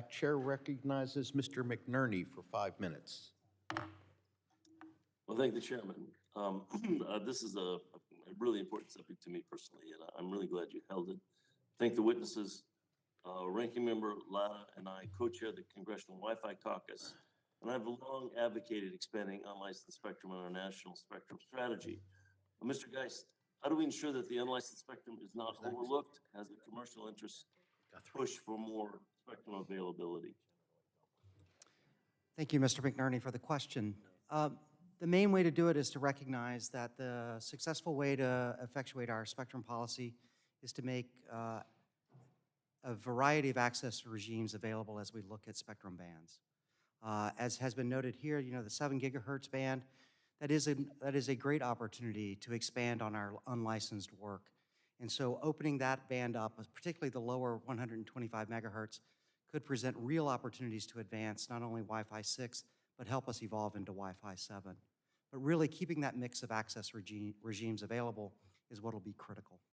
back. Chair recognizes Mr. McNerney for five minutes. Well, thank the chairman. Um, uh, This is a a really important subject to me personally, and I'm really glad you held it. Thank the witnesses. Uh, Ranking Member Latta and I co-chair the Congressional Wi-Fi Caucus, and I've long advocated expanding unlicensed spectrum in our national spectrum strategy. Uh, Mr. Geist, how do we ensure that the unlicensed spectrum is not overlooked as the commercial interests push for more availability? Thank you, Mr. McNerney, for the question. Uh, The main way to do it is to recognize that the successful way to effectuate our spectrum policy is to make uh, a variety of access regimes available as we look at spectrum bands. Uh, As has been noted here, you know, the 7 gigahertz band, that is a, that is a great opportunity to expand on our unlicensed work. And so opening that band up, uh, particularly the lower 125 megahertz, could present real opportunities to advance not only Wi-Fi 6, but help us evolve into Wi-Fi 7. But really, keeping that mix of access regi- regimes available is what will be critical.